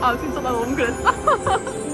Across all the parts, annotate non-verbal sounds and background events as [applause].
아 진짜 나 너무 그랬어? [laughs]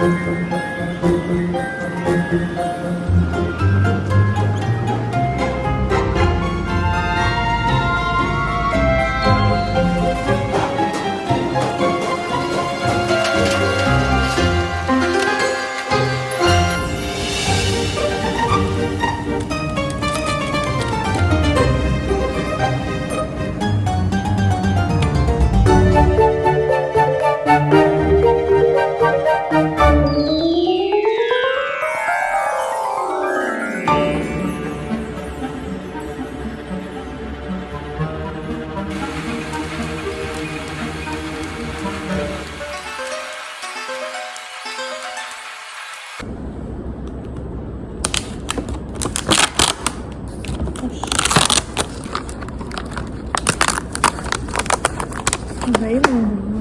왜이 thấy là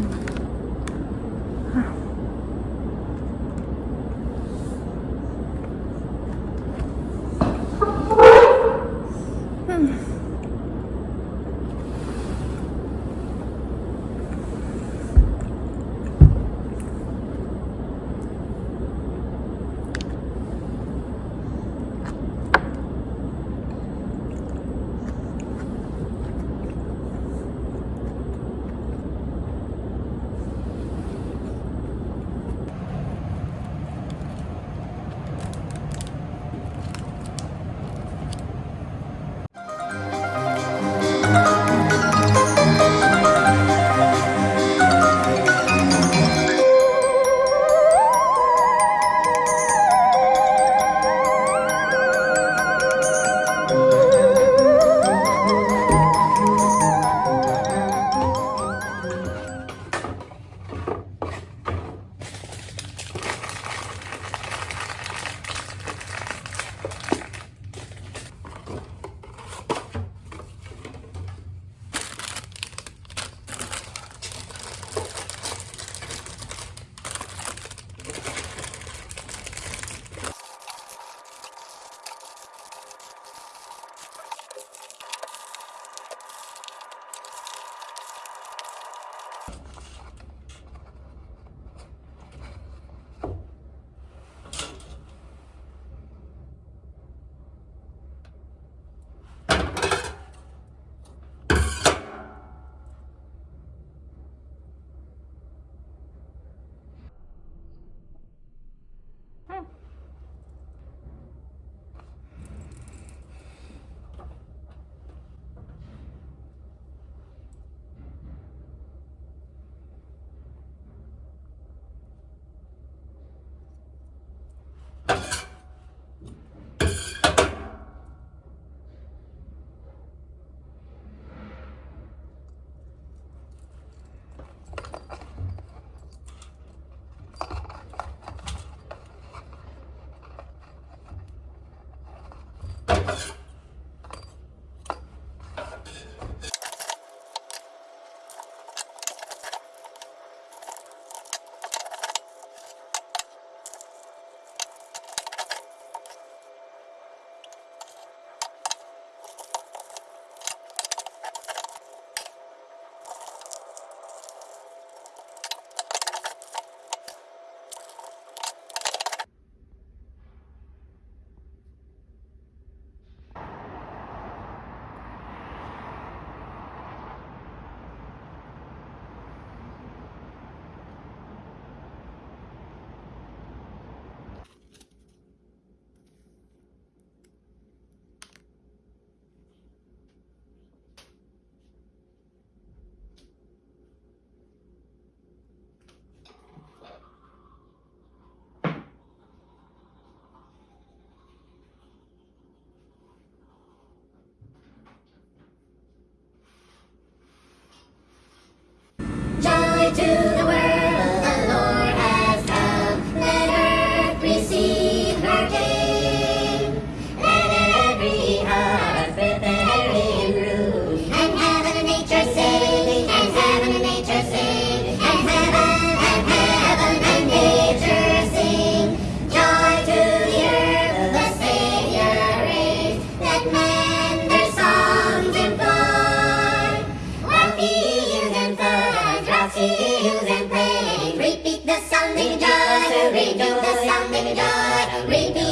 Baby.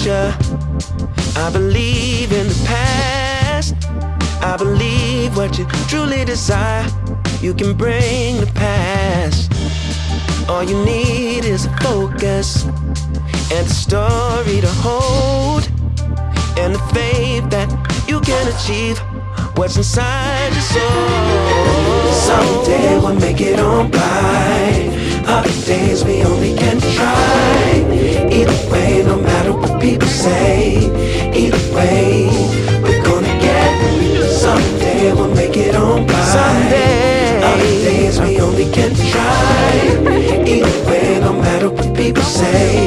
future. I believe in the past. I believe what you truly desire, you can bring the past. All you need is a focus and a story to hold, and the faith that you can achieve what's inside your soul. Someday we'll make it on by. Nowadays we only can try. Either way, no matter what people say. Either way, we're gonna get Someday we'll make it on by. Someday. Nowadays we only can try. Either way, no matter what people say.